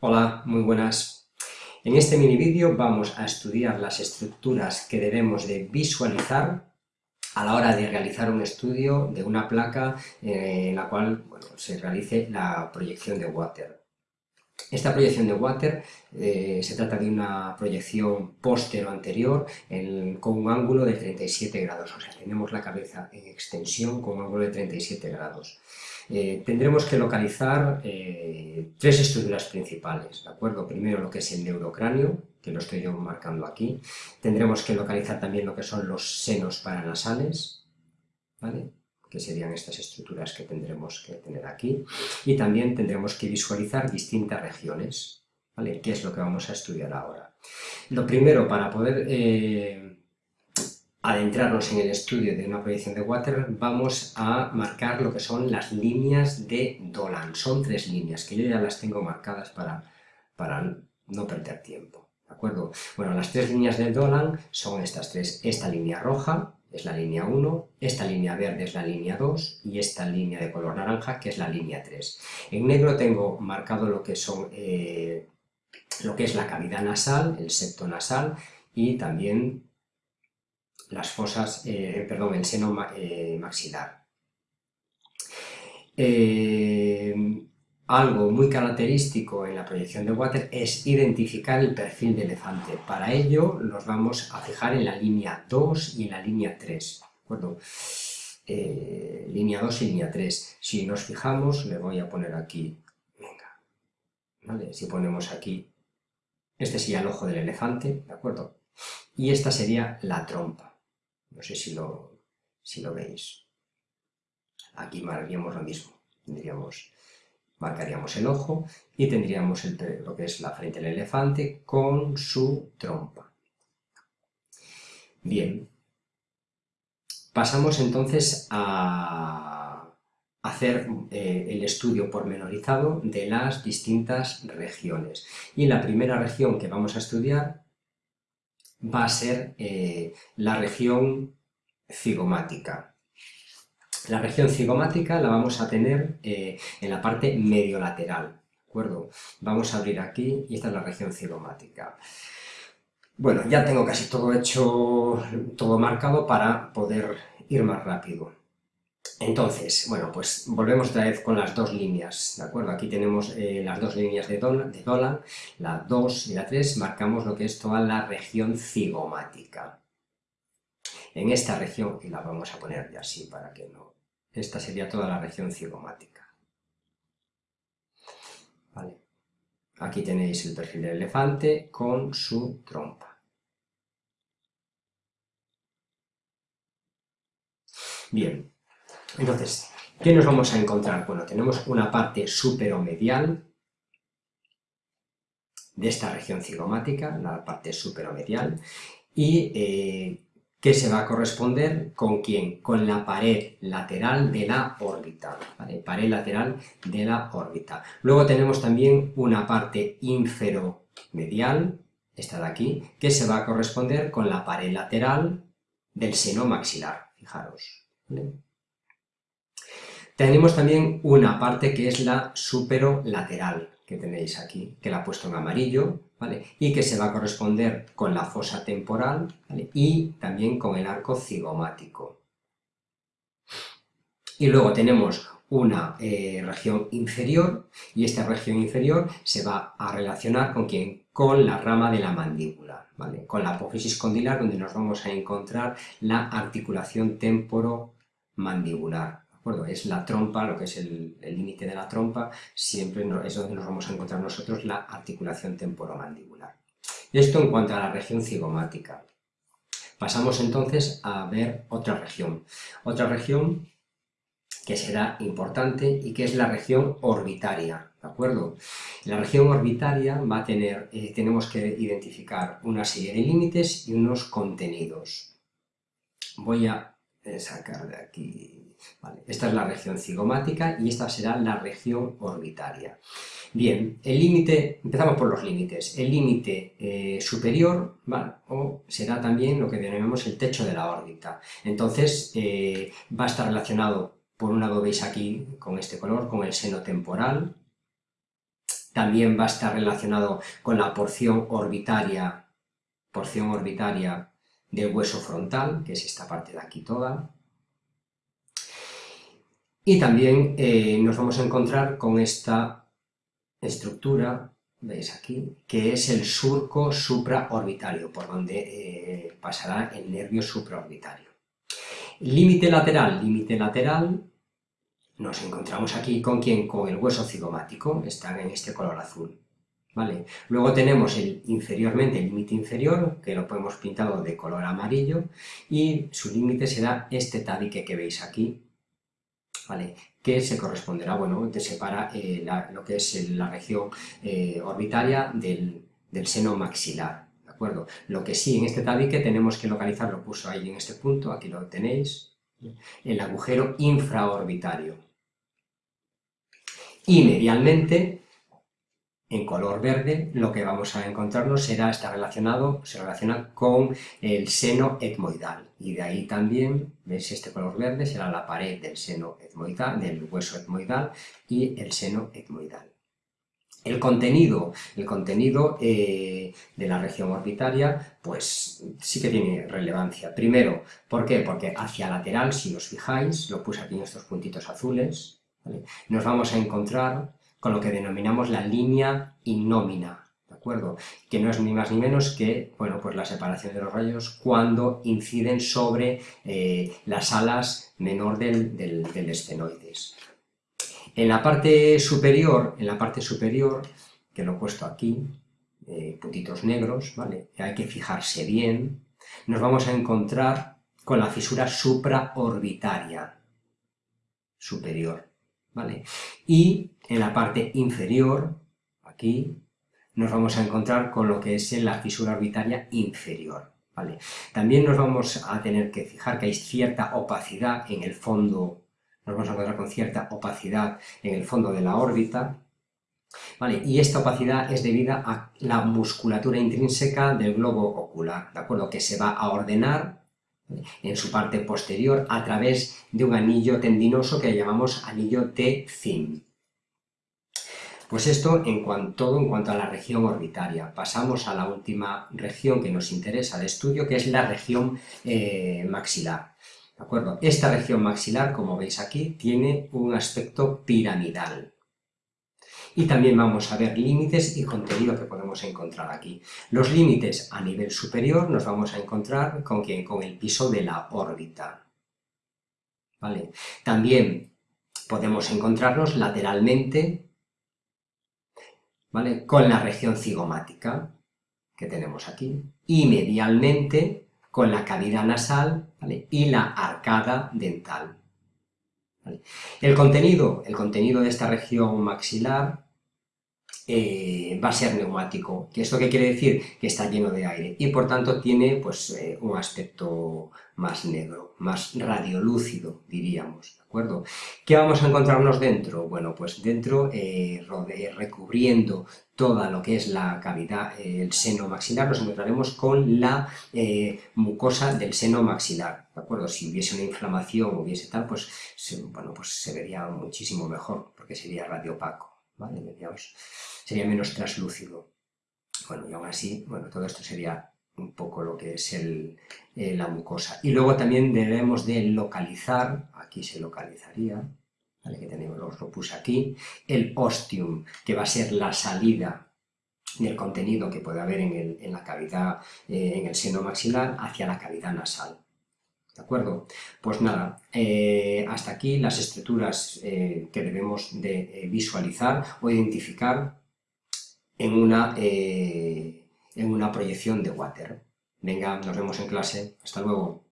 Hola, muy buenas. En este mini vídeo vamos a estudiar las estructuras que debemos de visualizar a la hora de realizar un estudio de una placa eh, en la cual se realice la proyección de water. Esta proyección de water eh, se trata de una proyección póstero anterior con un ángulo de 37 grados, o sea, tenemos la cabeza en extensión con un ángulo de 37 grados. Eh, tendremos que localizar eh, tres estructuras principales, ¿de acuerdo? Primero lo que es el neurocráneo, que lo estoy yo marcando aquí. Tendremos que localizar también lo que son los senos paranasales, ¿vale? que serían estas estructuras que tendremos que tener aquí. Y también tendremos que visualizar distintas regiones, ¿vale? ¿Qué es lo que vamos a estudiar ahora? Lo primero, para poder eh, adentrarnos en el estudio de una proyección de Water, vamos a marcar lo que son las líneas de Dolan. Son tres líneas, que yo ya las tengo marcadas para, para no perder tiempo. ¿De acuerdo? Bueno, las tres líneas de Dolan son estas tres. Esta línea roja es la línea 1, esta línea verde es la línea 2 y esta línea de color naranja que es la línea 3. En negro tengo marcado lo que son... Eh, lo que es la cavidad nasal, el septo nasal y también las fosas, eh, perdón, el seno eh, maxilar. Eh, algo muy característico en la proyección de Water es identificar el perfil de elefante. Para ello nos vamos a fijar en la línea 2 y en la línea 3. ¿de acuerdo? línea 2 y línea 3. Si nos fijamos, le voy a poner aquí, venga, ¿vale? Si ponemos aquí, este sería el ojo del elefante, ¿de acuerdo? Y esta sería la trompa. No sé si lo, si lo veis. Aquí marcaríamos lo mismo. Marcaríamos el ojo y tendríamos lo que es la frente del elefante con su trompa. Bien. Pasamos entonces a hacer eh, el estudio pormenorizado de las distintas regiones. Y la primera región que vamos a estudiar va a ser eh, la región cigomática. La región cigomática la vamos a tener eh, en la parte mediolateral, ¿de acuerdo? Vamos a abrir aquí y esta es la región cigomática. Bueno, ya tengo casi todo hecho, todo marcado para poder ir más rápido. Entonces, bueno, pues volvemos otra vez con las dos líneas, ¿de acuerdo? Aquí tenemos eh, las dos líneas de Dolan, de Dolan, la 2 y la 3, marcamos lo que es toda la región cigomática. En esta región, y la vamos a poner ya así para que no... Esta sería toda la región cigomática. ¿Vale? Aquí tenéis el perfil del elefante con su trompa. Bien, entonces, ¿qué nos vamos a encontrar? Bueno, tenemos una parte superomedial de esta región cigomática, la parte superomedial, y eh, que se va a corresponder con quién? Con la pared lateral de la órbita, Pared lateral de la órbita. Luego tenemos también una parte inferomedial, esta de aquí, que se va a corresponder con la pared lateral del seno maxilar, fijaros. Tenemos también una parte que es la superolateral, que tenéis aquí, que la he puesto en amarillo, ¿vale? Y que se va a corresponder con la fosa temporal, Y también con el arco cigomático. Y luego tenemos una eh, región inferior, y esta región inferior se va a relacionar con quién? Con la rama de la mandíbula, ¿vale? Con la apófisis condilar, donde nos vamos a encontrar la articulación temporomandibular. Es la trompa, lo que es el límite de la trompa, siempre es donde nos vamos a encontrar nosotros la articulación temporomandibular. Esto en cuanto a la región cigomática. Pasamos entonces a ver otra región. Otra región que será importante y que es la región orbitaria, ¿de acuerdo? La región orbitaria va a tener, eh, tenemos que identificar una serie de límites y unos contenidos. Voy a sacar de aquí esta es la región cigomática y esta será la región orbitaria. Bien, el límite, empezamos por los límites. El límite eh, superior o será también lo que denominamos el techo de la órbita. Entonces eh, va a estar relacionado, por un lado veis aquí con este color, con el seno temporal, también va a estar relacionado con la porción orbitaria, porción orbitaria del hueso frontal, que es esta parte de aquí toda. Y también eh, nos vamos a encontrar con esta estructura, veis aquí, que es el surco supraorbitario, por donde eh, pasará el nervio supraorbitario. Límite lateral, límite lateral, nos encontramos aquí con quién, con el hueso cigomático, está en este color azul. ¿Vale? Luego tenemos el inferiormente, el límite inferior, que lo podemos pintado de color amarillo, y su límite será este tabique que veis aquí, ¿vale? que se corresponderá, bueno, te separa eh, lo que es la región eh, orbitaria del, seno maxilar, ¿de acuerdo? Lo que sí, en este tabique tenemos que localizar, lo puso ahí en este punto, aquí lo tenéis, el agujero infraorbitario. Y medialmente en color verde, lo que vamos a encontrarnos será, está relacionado, se relaciona con el seno etmoidal. Y de ahí también, ¿ves? Este color verde será la pared del seno etmoidal, del hueso etmoidal y el seno etmoidal. El contenido, el contenido eh, de la región orbitaria, pues sí que tiene relevancia. Primero, ¿por qué? Porque hacia lateral, si os fijáis, lo puse aquí en estos puntitos azules, nos vamos a encontrar con lo que denominamos la línea innómina, ¿de acuerdo? Que no es ni más ni menos que, bueno, pues la separación de los rayos cuando inciden sobre eh, las alas menor del, del. En la parte superior, en la parte superior, que lo he puesto aquí, eh, puntitos negros, ¿vale? hay que fijarse bien, nos vamos a encontrar con la fisura supraorbitaria superior. Y en la parte inferior, aquí, nos vamos a encontrar con lo que es la fisura orbitaria inferior, ¿vale? También nos vamos a tener que fijar que hay cierta opacidad en el fondo, nos vamos a encontrar con cierta opacidad en el fondo de la órbita, ¿Vale? Y esta opacidad es debida a la musculatura intrínseca del globo ocular, ¿de acuerdo? Que se va a ordenar en su parte posterior a través de un anillo tendinoso que llamamos anillo T-Zim. Pues esto en cuanto, todo en cuanto a la región orbitaria. Pasamos a la última región que nos interesa de estudio, que es la región eh, maxilar. ¿De acuerdo? Esta región maxilar, como veis aquí, tiene un aspecto piramidal. Y también vamos a ver límites y contenido que podemos encontrar aquí. Los límites a nivel superior nos vamos a encontrar con, con el piso de la órbita. ¿Vale? También podemos encontrarnos lateralmente ¿vale? con la región cigomática que tenemos aquí y medialmente con la cavidad nasal y la arcada dental. El, contenido, el contenido de esta región maxilar eh, va a ser neumático. ¿Esto qué quiere decir? Que está lleno de aire y por tanto tiene pues, eh, un aspecto más negro, más radiolúcido, diríamos, ¿de acuerdo? ¿Qué vamos a encontrarnos dentro? Bueno, pues dentro, eh, recubriendo toda lo que es la cavidad, el seno maxilar, nos encontraremos con la mucosa del seno maxilar, ¿de acuerdo? Si hubiese una inflamación o hubiese tal, pues, bueno, pues se vería muchísimo mejor, porque sería radiopaco. ¿vale? Sería menos traslúcido. Bueno, y aún así, bueno, todo esto sería un poco lo que es el, eh, la mucosa. Y luego también debemos de localizar, aquí se localizaría, que tenemos, lo puse aquí, el ostium, que va a ser la salida del contenido que puede haber en, la cavidad, eh, en el seno maxilar, hacia la cavidad nasal. ¿De acuerdo? Pues nada, eh, hasta aquí las estructuras que debemos de visualizar o identificar en una, en una proyección de water. Venga, nos vemos en clase. Hasta luego.